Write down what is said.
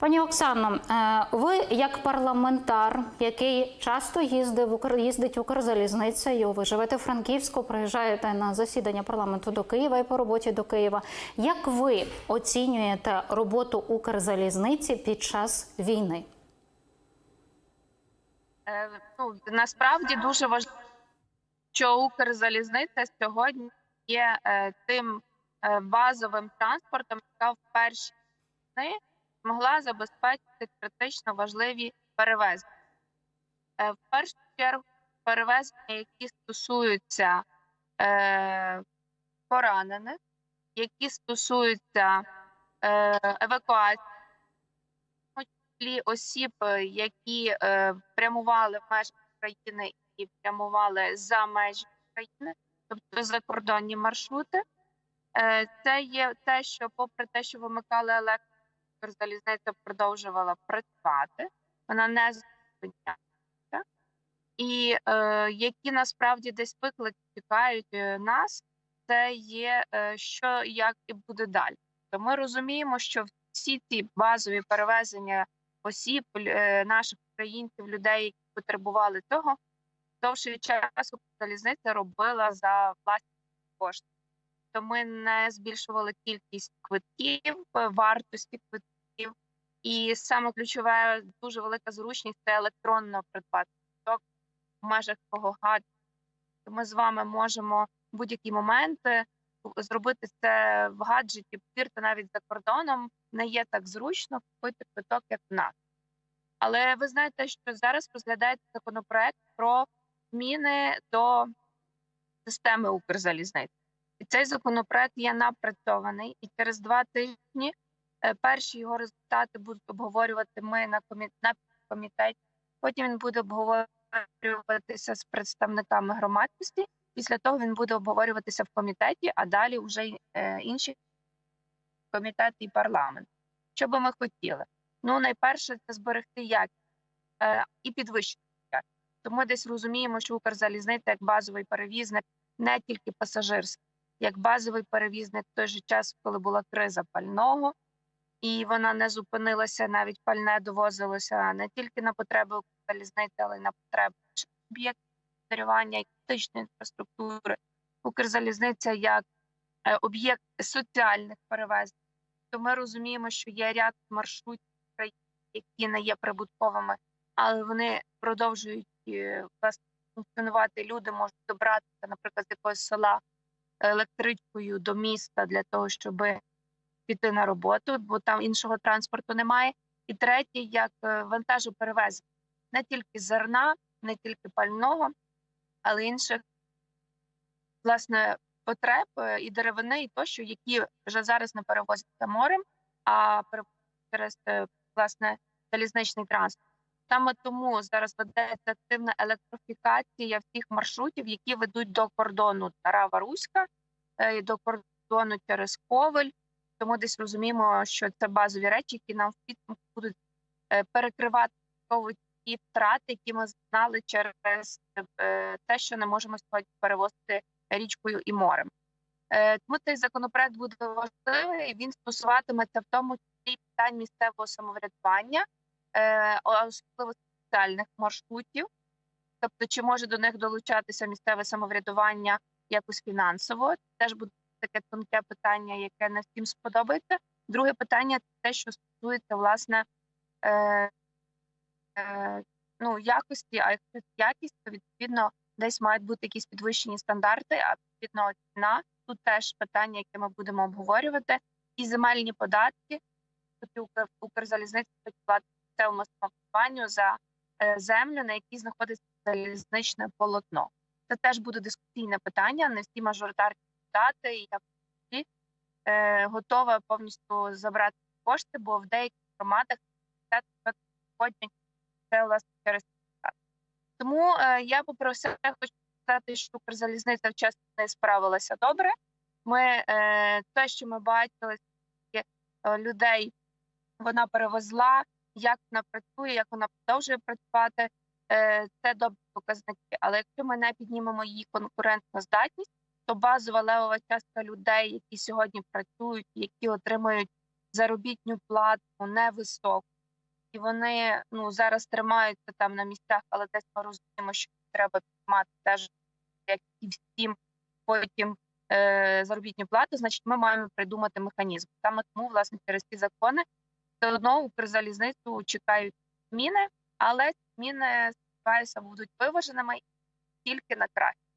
Пані Оксано, е, ви як парламентар, який часто їздив їздить Укрзалізницею, ви живете в Франківську, приїжджаєте на засідання парламенту до Києва і по роботі до Києва. Як ви оцінюєте роботу Укрзалізниці під час війни? Е, ну, насправді дуже важливо, що Укрзалізниця сьогодні є е, тим е, базовим транспортом, яка в перші дні змогла забезпечити критично важливі перевезення. Е, в першу чергу перевезення, які стосуються е, поранених, які стосуються е, евакуації осіб, які е, прямували в межах країни і прямували за межі країни, тобто закордонні маршрути. Е, це є те, що, попри те, що вимикали електрику, залізниця продовжувала працювати, вона не зупинялася. І е, які насправді десь виклики чекають е, нас, це є е, що як і буде далі. То ми розуміємо, що всі ці базові перевезення осіб, е, наших українців, людей, які потребували того, довший час залізниця робила за власні кошти. То ми не збільшували кількість квитків, вартості квитків. І саме ключове, дуже велика зручність це електронно придбати квиток в межах свого гаджету. Ми з вами можемо в будь-які моменти зробити це в гаджеті, повірте, навіть за кордоном не є так зручно купити квиток, як в нас. Але ви знаєте, що зараз розглядається законопроект про зміни до системи Укрзалізниці. І цей законопроект є напрацьований, і через два тижні перші його результати будуть обговорювати ми на комі- комітеті. Потім він буде обговорюватися з представниками громадськості. Після того він буде обговорюватися в комітеті, а далі вже е, інші комітети і парламент. Що би ми хотіли? Ну, найперше, це зберегти якість е, і підвищити якість. Тому десь розуміємо, що Укрзалізниця як базовий перевізник не тільки пасажирський, як базовий перевізник в той же час, коли була криза пального, і вона не зупинилася, навіть пальне довозилося не тільки на потреби Укрзалізниці, але й на потреби об'єктів господарювання і критичної інфраструктури. Укрзалізниця як е, об'єкт соціальних перевезень. То ми розуміємо, що є ряд маршрутів, в країні, які не є прибутковими, але вони продовжують е, власне, функціонувати. Люди можуть добратися, наприклад, з якогось села електричкою до міста для того, щоб піти на роботу, бо там іншого транспорту немає. І третє, як е, вантажоперевезення, не тільки зерна, не тільки пального, але інших власне потреб е, і деревини, і тощо, які вже зараз не перевозяться морем, а через е, власне залізничний транспорт. Саме тому зараз ведеться активна електрифікація всіх маршрутів, які ведуть до кордону Тарава Руська, до кордону через Ковель. Тому десь розуміємо, що це базові речі, які нам в підсумку будуть е, перекривати ті втрати, які ми знали через е, те, що не можемо сьогодні перевозити річкою і морем. Е, Тому цей законопроект буде важливий. Він стосуватиметься в тому числі питань місцевого самоврядування, особливо соціальних маршрутів. Тобто, чи може до них долучатися місцеве самоврядування якось фінансово? Теж буде таке тонке питання, яке не всім сподобається. Друге питання те, що стосується власне. Е, е, ну, якості, а якщо якість, то відповідно десь мають бути якісь підвищені стандарти, а відповідно ціна. Тут теж питання, яке ми будемо обговорювати, і земельні податки, Укр, Укрзалізниця платить місцевому самоврядуванню за е, землю, на якій знаходиться залізничне полотно. Це теж буде дискусійне питання. Не всі мажоритарні депутати, і я е, готова повністю забрати кошти, бо в деяких громадах це це власне через. Тому е, я все хочу сказати, що Укрзалізниця вчасно не справилася добре. Ми е, те, що ми бачили, скільки е, людей вона перевезла, як вона працює, як вона продовжує працювати. Е, це добрі показники. Але якщо ми не піднімемо її конкурентну здатність, то базова левова частка людей, які сьогодні працюють, які отримують заробітню плату невисоку, і вони ну зараз тримаються там на місцях, але десь ми розуміємо, що треба піднімати теж як і всім потім е, заробітну плату, значить, ми маємо придумати механізм. Саме тому, власне, через ці закони все одно Укрзалізницю чекають зміни, але зміни сподіваюся будуть виваженими тільки на краще.